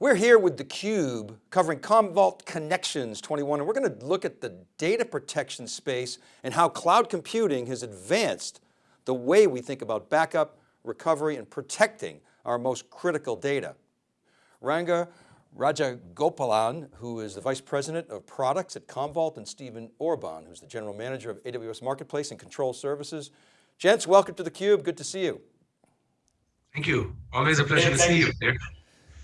We're here with theCUBE covering Commvault Connections 21 and we're going to look at the data protection space and how cloud computing has advanced the way we think about backup, recovery, and protecting our most critical data. Ranga Rajagopalan, who is the Vice President of Products at Commvault, and Stephen Orban, who's the General Manager of AWS Marketplace and Control Services. Gents, welcome to theCUBE, good to see you. Thank you, always a pleasure to see you.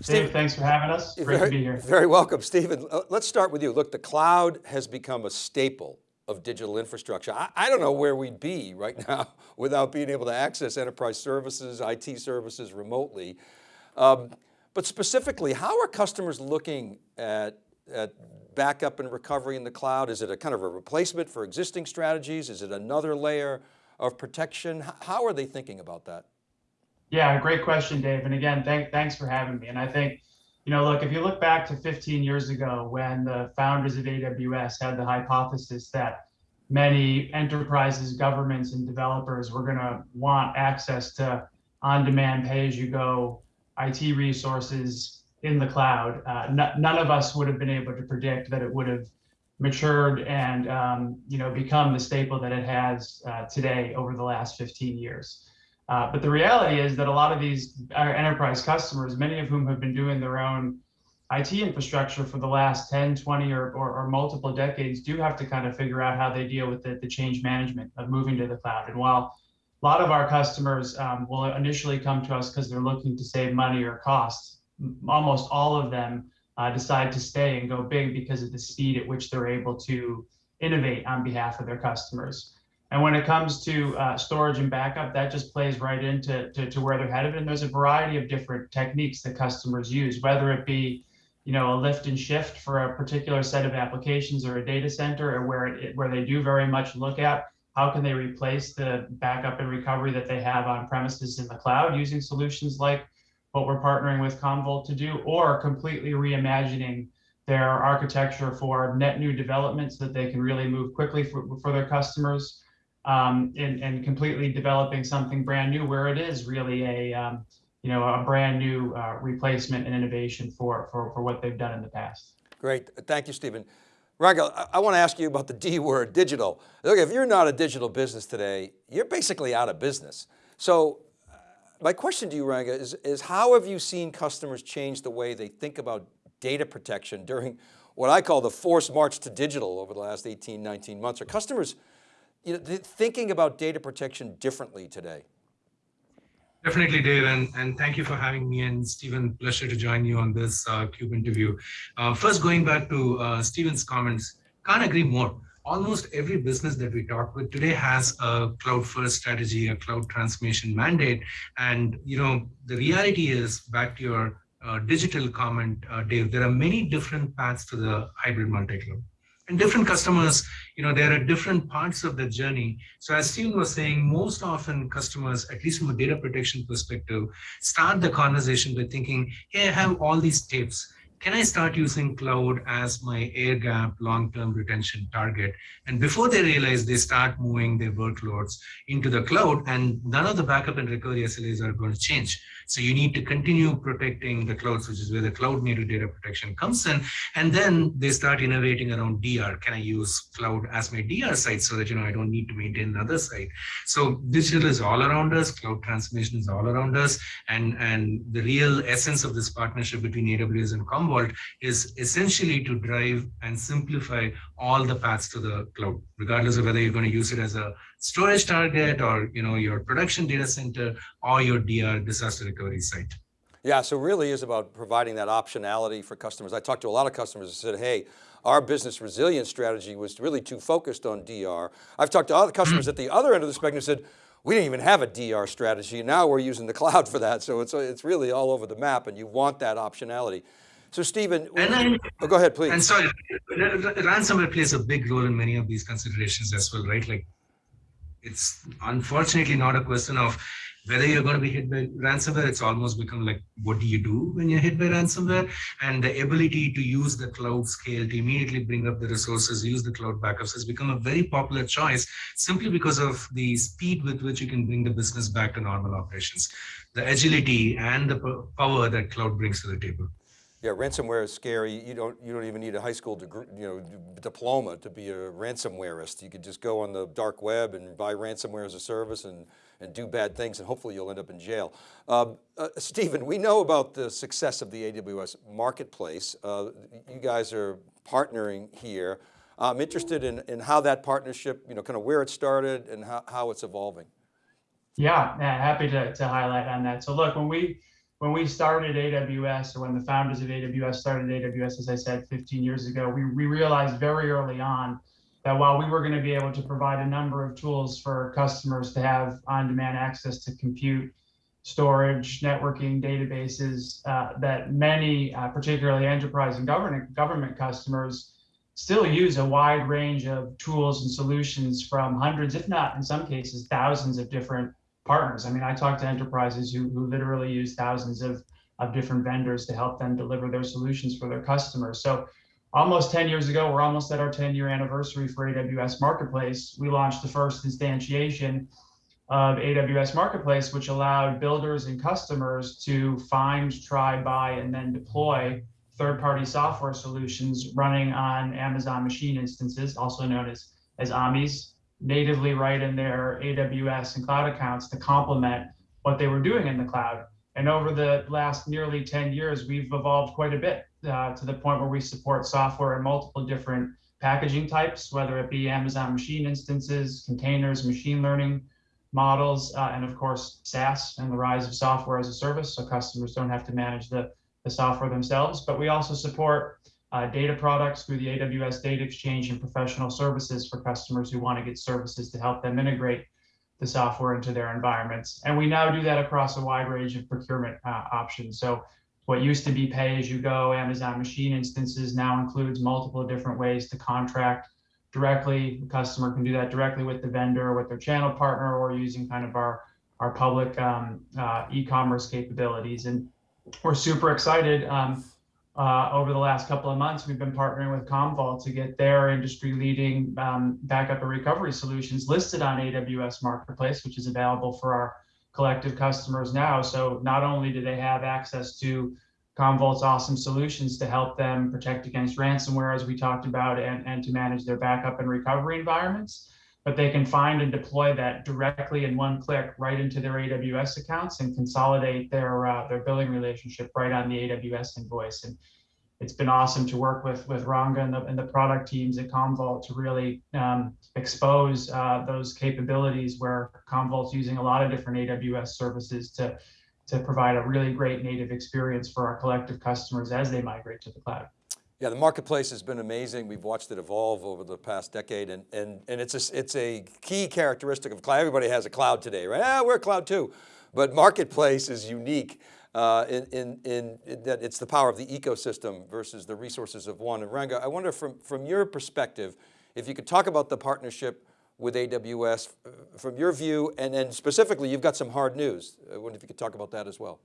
Steve, thanks for having us. Great very, to be here. Very welcome, Stephen. Uh, let's start with you. Look, the cloud has become a staple of digital infrastructure. I, I, don't know where we'd be right now without being able to access enterprise services, IT services remotely. Um, but specifically, how are customers looking at, at backup and recovery in the cloud? Is it a kind of a replacement for existing strategies? Is it another layer of protection? How are they thinking about that? Yeah, great question, Dave. And again, thank, thanks for having me. And I think, you know, look, if you look back to 15 years ago when the founders of AWS had the hypothesis that many enterprises, governments, and developers were going to want access to on-demand pay-as-you-go IT resources in the cloud, uh, none of us would have been able to predict that it would have matured and um, you know become the staple that it has uh, today over the last 15 years. Uh, but the reality is that a lot of these enterprise customers, many of whom have been doing their own IT infrastructure for the last 10, 20, or, or, or, multiple decades, do have to kind of figure out how they deal with the, the change management of moving to the cloud. And while a lot of our customers um, will initially come to us because they're looking to save money or costs, almost all of them uh, decide to stay and go big because of the speed at which they're able to innovate on behalf of their customers. And when it comes to uh, storage and backup, that just plays right into to, to where they're headed. And there's a variety of different techniques that customers use, whether it be you know, a lift and shift for a particular set of applications or a data center, or where it, where they do very much look at how can they replace the backup and recovery that they have on premises in the cloud using solutions like what we're partnering with Commvault to do, or completely reimagining their architecture for net new developments so that they can really move quickly for, for their customers um, and, and completely developing something brand new where it is really a, um, you know, a brand new uh, replacement and innovation for, for, for what they've done in the past. Great, thank you, Stephen. Ranga, I, I want to ask you about the D word, digital. Look, if you're not a digital business today, you're basically out of business. So uh, my question to you, Ranga, is, is how have you seen customers change the way they think about data protection during what I call the forced march to digital over the last 18, 19 months? Are customers you know, thinking about data protection differently today? Definitely, Dave, and, and thank you for having me and Stephen. Pleasure to join you on this uh, CUBE interview. Uh, first, going back to uh, Stephen's comments, can't agree more. Almost every business that we talk with today has a cloud-first strategy, a cloud transformation mandate, and you know the reality is back to your uh, digital comment, uh, Dave. There are many different paths to the hybrid multi-cloud and different customers, you know, there are different parts of the journey. So as Stephen was saying, most often customers, at least from a data protection perspective, start the conversation by thinking, hey, I have all these tapes can I start using cloud as my air gap long-term retention target? And before they realize they start moving their workloads into the cloud and none of the backup and recovery SLAs are going to change. So you need to continue protecting the clouds, which is where the cloud native data protection comes in. And then they start innovating around DR. Can I use cloud as my DR site so that, you know, I don't need to maintain another site. So digital is all around us. Cloud transformation is all around us. And, and the real essence of this partnership between AWS and Com Commvault is essentially to drive and simplify all the paths to the cloud, regardless of whether you're going to use it as a storage target or you know your production data center or your DR disaster recovery site. Yeah, so really is about providing that optionality for customers. I talked to a lot of customers and said, hey, our business resilience strategy was really too focused on DR. I've talked to other customers at the other end of the spectrum and said, we didn't even have a DR strategy. Now we're using the cloud for that. So it's, it's really all over the map and you want that optionality. So Stephen, and oh, go ahead, please. And sorry, ransomware plays a big role in many of these considerations as well, right? Like it's unfortunately not a question of whether you're going to be hit by ransomware, it's almost become like, what do you do when you're hit by ransomware? And the ability to use the cloud scale to immediately bring up the resources, use the cloud backups has become a very popular choice simply because of the speed with which you can bring the business back to normal operations, the agility and the power that cloud brings to the table. Yeah, ransomware is scary. You don't, you don't even need a high school degree, you know, diploma to be a ransomwareist. You could just go on the dark web and buy ransomware as a service and, and do bad things and hopefully you'll end up in jail. Um, uh, Stephen, we know about the success of the AWS marketplace. Uh, you guys are partnering here. I'm interested in, in how that partnership, you know, kind of where it started and how, how it's evolving. Yeah, happy to, to highlight on that. So look, when we when we started AWS or when the founders of AWS started AWS, as I said, 15 years ago, we, we realized very early on that while we were going to be able to provide a number of tools for customers to have on-demand access to compute, storage, networking, databases, uh, that many, uh, particularly enterprise and government government customers, still use a wide range of tools and solutions from hundreds, if not in some cases, thousands of different partners. I mean, I talk to enterprises who, who literally use thousands of, of different vendors to help them deliver their solutions for their customers. So almost 10 years ago, we're almost at our 10 year anniversary for AWS Marketplace. We launched the first instantiation of AWS Marketplace, which allowed builders and customers to find, try, buy, and then deploy third-party software solutions running on Amazon machine instances, also known as, as AMIs, natively right in their AWS and cloud accounts to complement what they were doing in the cloud. And over the last nearly 10 years, we've evolved quite a bit uh, to the point where we support software in multiple different packaging types, whether it be Amazon machine instances, containers, machine learning models, uh, and of course, SaaS and the rise of software as a service. So customers don't have to manage the, the software themselves, but we also support uh, data products through the AWS Data Exchange and professional services for customers who want to get services to help them integrate the software into their environments. And we now do that across a wide range of procurement uh, options. So what used to be pay as you go Amazon machine instances now includes multiple different ways to contract directly. The customer can do that directly with the vendor, with their channel partner, or using kind of our, our public um, uh, e-commerce capabilities. And we're super excited. Um, uh, over the last couple of months, we've been partnering with Commvault to get their industry-leading um, backup and recovery solutions listed on AWS Marketplace, which is available for our collective customers now. So not only do they have access to Commvault's awesome solutions to help them protect against ransomware, as we talked about, and, and to manage their backup and recovery environments, but they can find and deploy that directly in one click right into their AWS accounts and consolidate their uh, their billing relationship right on the AWS invoice. And it's been awesome to work with with Ranga and the, and the product teams at Commvault to really um, expose uh, those capabilities where Commvault's using a lot of different AWS services to to provide a really great native experience for our collective customers as they migrate to the cloud. Yeah, the marketplace has been amazing. We've watched it evolve over the past decade and, and, and it's, a, it's a key characteristic of cloud. Everybody has a cloud today, right? Ah, we're cloud too. But marketplace is unique uh, in, in, in, in, that it's the power of the ecosystem versus the resources of one. And Ranga, I wonder from, from your perspective, if you could talk about the partnership with AWS uh, from your view, and then specifically, you've got some hard news. I wonder if you could talk about that as well.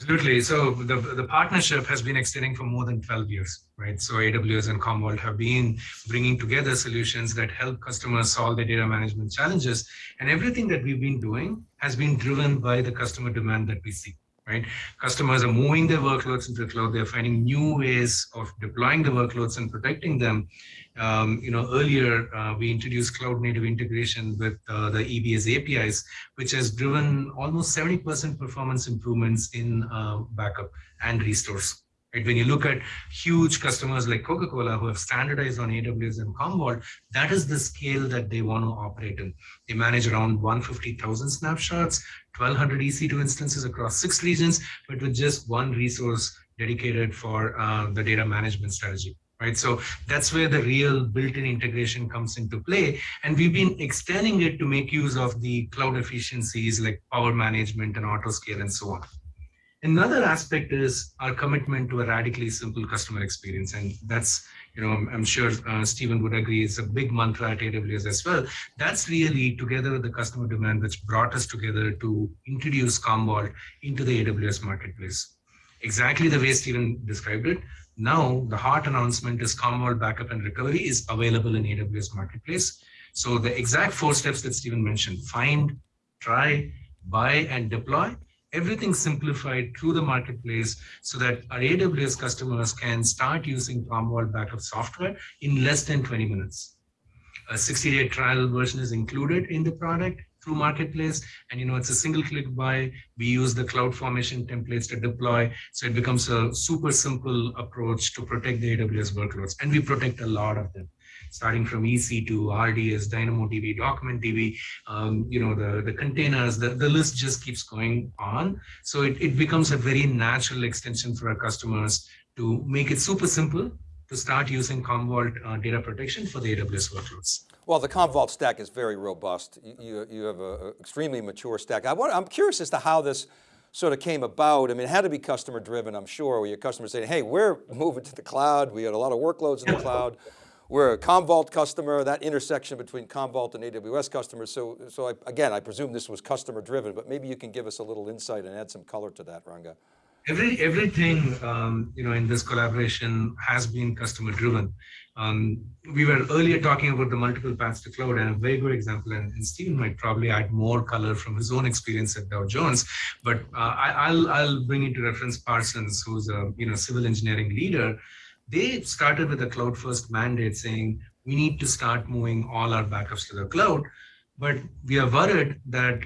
Absolutely. So the, the partnership has been extending for more than 12 years, right? So AWS and Commvault have been bringing together solutions that help customers solve their data management challenges. And everything that we've been doing has been driven by the customer demand that we see right? Customers are moving their workloads into the cloud. They're finding new ways of deploying the workloads and protecting them. Um, you know, earlier uh, we introduced cloud native integration with uh, the EBS APIs, which has driven almost 70% performance improvements in uh, backup and restores. Right? When you look at huge customers like Coca-Cola who have standardized on AWS and Commvault, that is the scale that they want to operate in. They manage around 150,000 snapshots, 1200 EC2 instances across six regions, but with just one resource dedicated for uh, the data management strategy. Right, so that's where the real built-in integration comes into play, and we've been extending it to make use of the cloud efficiencies like power management and auto scale and so on. Another aspect is our commitment to a radically simple customer experience. And that's, you know, I'm, I'm sure uh, Stephen would agree, it's a big mantra at AWS as well. That's really together with the customer demand, which brought us together to introduce Commvault into the AWS marketplace. Exactly the way Stephen described it. Now, the heart announcement is Commvault Backup and Recovery is available in AWS Marketplace. So the exact four steps that Stephen mentioned, find, try, buy, and deploy everything simplified through the marketplace so that our AWS customers can start using Commvault backup software in less than 20 minutes. A 60-day trial version is included in the product through marketplace and you know it's a single click buy we use the CloudFormation templates to deploy so it becomes a super simple approach to protect the aws workloads and we protect a lot of them starting from EC2, RDS, DynamoDB, DocumentDB, um, you know, the, the containers, the, the list just keeps going on. So it, it becomes a very natural extension for our customers to make it super simple to start using Commvault uh, data protection for the AWS workloads. Well, the Commvault stack is very robust. You, you, have an extremely mature stack. I want, I'm curious as to how this sort of came about. I mean, it had to be customer driven, I'm sure, where your customers saying, hey, we're moving to the cloud. We had a lot of workloads in the cloud. We're a Commvault customer, that intersection between Commvault and AWS customers. So, so I, again, I presume this was customer driven, but maybe you can give us a little insight and add some color to that, Ranga. Every, everything, um, you know, in this collaboration has been customer driven. Um, we were earlier talking about the multiple paths to cloud and a very good example, and, and Stephen might probably add more color from his own experience at Dow Jones, but uh, I, will I'll bring into reference Parsons, who's a, you know, civil engineering leader, they started with a cloud first mandate saying we need to start moving all our backups to the cloud. But we are worried that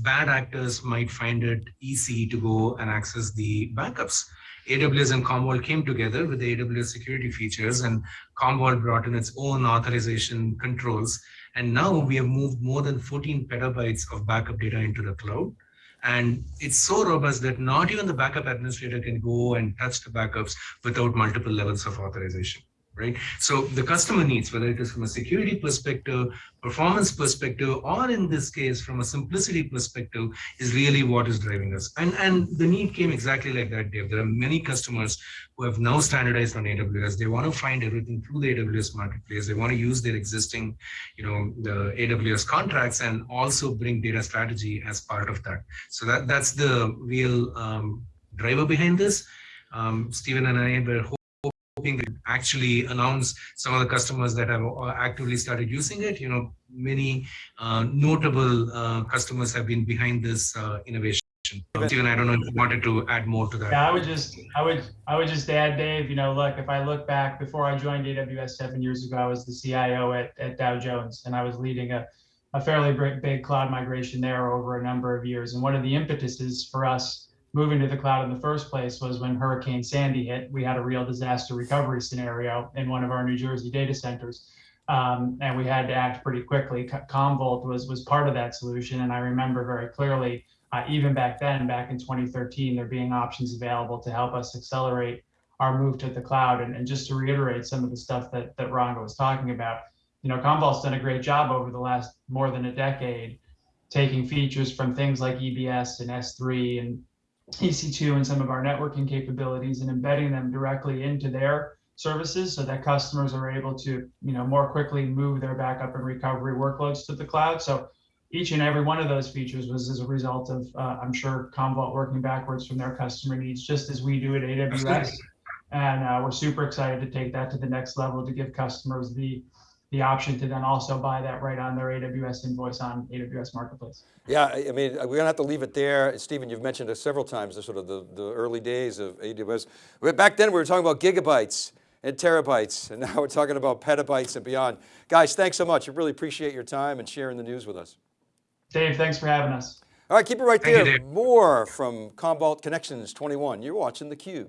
bad actors might find it easy to go and access the backups. Aws and commvault came together with the aws security features and commvault brought in its own authorization controls. And now we have moved more than 14 petabytes of backup data into the cloud and it's so robust that not even the backup administrator can go and touch the backups without multiple levels of authorization right? So the customer needs, whether it is from a security perspective, performance perspective, or in this case, from a simplicity perspective, is really what is driving us. And, and the need came exactly like that, Dave. There are many customers who have now standardized on AWS. They want to find everything through the AWS marketplace. They want to use their existing, you know, the AWS contracts and also bring data strategy as part of that. So that, that's the real um, driver behind this. Um, Stephen and I were hoping to actually announce some of the customers that have uh, actively started using it. You know, many uh, notable uh, customers have been behind this uh, innovation. Stephen, I don't know if you wanted to add more to that. Yeah, I would just, I would, I would just add, Dave. You know, look, if I look back before I joined AWS seven years ago, I was the CIO at, at Dow Jones, and I was leading a, a fairly big cloud migration there over a number of years. And one of the impetuses for us moving to the cloud in the first place was when Hurricane Sandy hit. We had a real disaster recovery scenario in one of our New Jersey data centers. Um, and we had to act pretty quickly. Commvault was, was part of that solution. And I remember very clearly, uh, even back then, back in 2013, there being options available to help us accelerate our move to the cloud. And, and just to reiterate some of the stuff that, that Ranga was talking about, you know, Commvault's done a great job over the last more than a decade, taking features from things like EBS and S3 and EC2 and some of our networking capabilities and embedding them directly into their services so that customers are able to, you know, more quickly move their backup and recovery workloads to the cloud. So each and every one of those features was as a result of, uh, I'm sure, Commvault working backwards from their customer needs, just as we do at AWS. And uh, we're super excited to take that to the next level to give customers the the option to then also buy that right on their AWS invoice on AWS Marketplace. Yeah, I mean, we're going to have to leave it there. Stephen, you've mentioned it several times, the sort of the, the early days of AWS. Back then we were talking about gigabytes and terabytes, and now we're talking about petabytes and beyond. Guys, thanks so much. I really appreciate your time and sharing the news with us. Dave, thanks for having us. All right, keep it right Thank there. You, More from Commvault Connections 21. You're watching theCUBE.